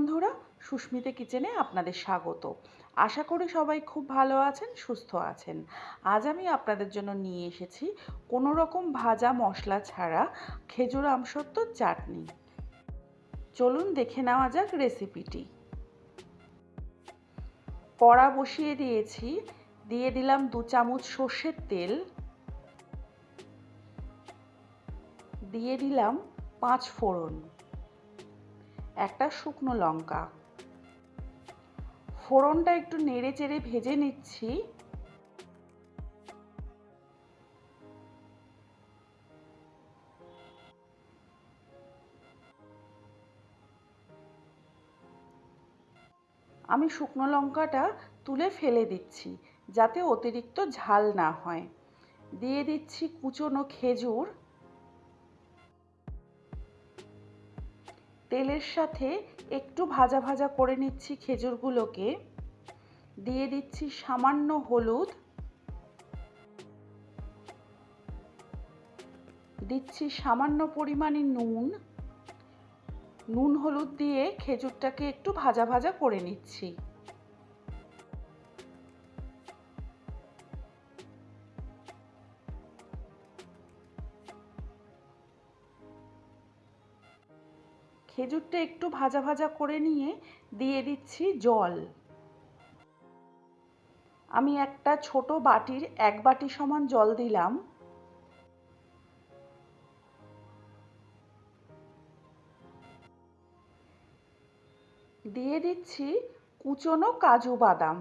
বন্ধুরা, সুস্মিতা কিচেনে আপনাদের স্বাগত। আশা করি সবাই খুব ভালো আছেন, সুস্থ আছেন। আজ আমি আপনাদের জন্য নিয়ে এসেছি কোনো রকম ভাজা মশলা ছাড়া খেজুর আমসত্ত্বর চাটনি। চলুন দেখে নেওয়া যাক রেসিপিটি। কড়া বসিয়ে দিয়েছি, দিয়ে দিলাম দু চামচ সর্ষের তেল। দিয়ে দিলাম পাঁচ ফোড়ন। একটা শুকনো লঙ্কা। ফোড়নটা একটু নেড়ে চেড়ে ভেজে নিচ্ছি। আমি শুকনো লঙ্কাটা তুলে ফেলে দিচ্ছি, যাতে অতিরিক্ত ঝাল না হয়। দিয়ে দিচ্ছি কুচনো খেজুর। তেলের সাথে একটু ভাজা ভাজা করে নিচ্ছি খেজুরগুলোকে। দিয়ে দিচ্ছি সামান্য হলুদ। দিচ্ছি সামান্য পরিমাণে নুন। নুন হলুদ দিয়ে খেজুরটাকে একটু ভাজা ভাজা করে নিচ্ছি। খেজুরটা একটু ভাজা ভাজা করে নিয়ে দিয়ে দিচ্ছি জল। আমি একটা ছোট বাটির এক বাটি সমান জল দিলাম। দিয়ে দিচ্ছি কুচনো কাজু বাদাম।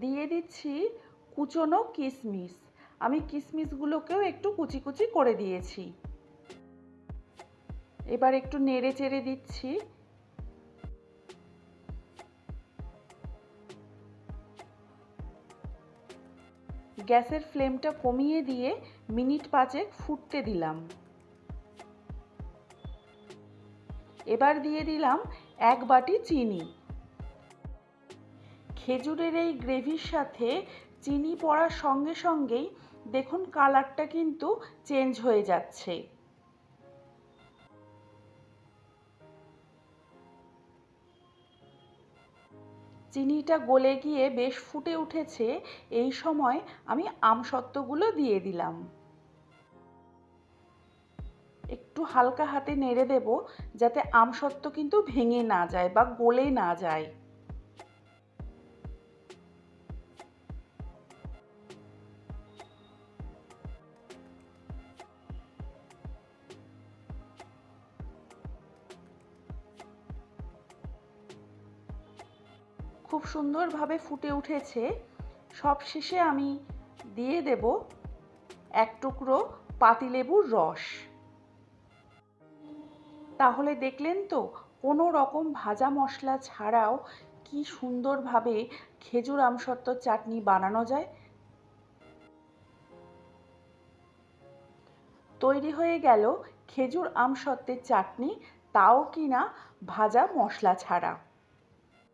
দিয়ে দিচ্ছি কুচনো কিশমিশ আমি কিশমিশগুলোকেও একটু কুচি কুচি করে দিয়েছি। এবার একটু নেড়ে চেড়ে দিচ্ছি। গ্যাসের ফ্লেমটা কমিয়ে দিয়ে মিনিট পাঁচেক ফুটতে দিলাম। এবার দিয়ে দিলাম এক বাটি চিনি। খেজুরের এই গ্রেভির সাথে চিনি পড়ার সঙ্গে সঙ্গেই দেখুন কালারটা কিন্তু চেঞ্জ হয়ে যাচ্ছে। চিনিটা গলে গিয়ে বেশ ফুটে উঠেছে, এই সময় আমি আমসত্ত্বগুলো দিয়ে দিলাম। একটু হালকা হাতে নেড়ে দেব, যাতে আমসত্ত্ব কিন্তু ভেঙে না যায় বা গলে না যায়। খুব সুন্দরভাবে ফুটে উঠেছে। সব শেষে আমি দিয়ে দেব এক টুকরো পাতিলেবুর রস। তাহলে দেখলেন তো, কোনো রকম ভাজা মশলা ছাড়াও কি সুন্দরভাবে খেজুর আমসত্ত্বর চাটনি বানানো যায়। তৈরি হয়ে গেল খেজুর আমসত্ত্বের চাটনি, তাও কিনা ভাজা মশলা ছাড়া।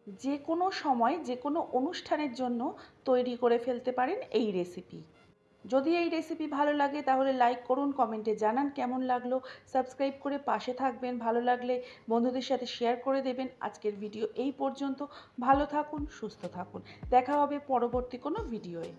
যে কোনো সময়, যে কোনো অনুষ্ঠানের জন্য তৈরি করে ফেলতে পারেন এই রেসিপি যদি এই রেসিপি ভালো লাগে, তাহলে লাইক করুন কমেন্টে জানান কেমন লাগল সাবস্ক্রাইব করে পাশে থাকবেন, ভালো লাগলে বন্ধুদের সাথে শেয়ার করে দেবেন। আজকের ভিডিও এই পর্যন্ত। ভালো থাকুন, সুস্থ থাকুন। দেখা হবে পরবর্তী কোনো ভিডিওয়ে